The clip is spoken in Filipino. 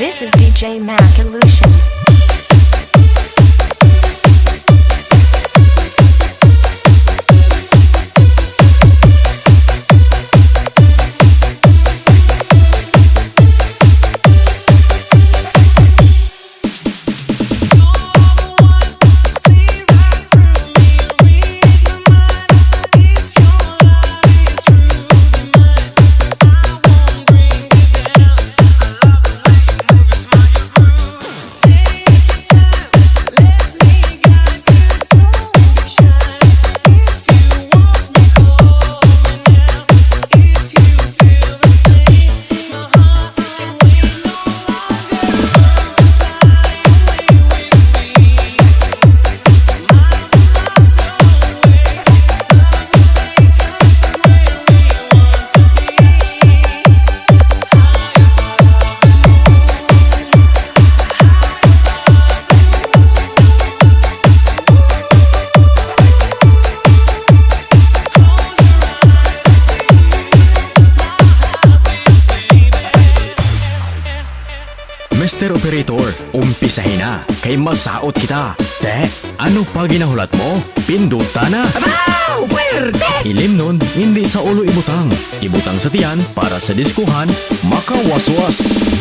This is DJ Mac Illusion. Umpisahin na, kay masaot kita. Te, ano pa ginahulat mo? Pinduta na. Wow! Pwerte! Ilim nun, hindi sa ulo ibutang. Ibutang sa tiyan para sa diskuhan, makawaswas.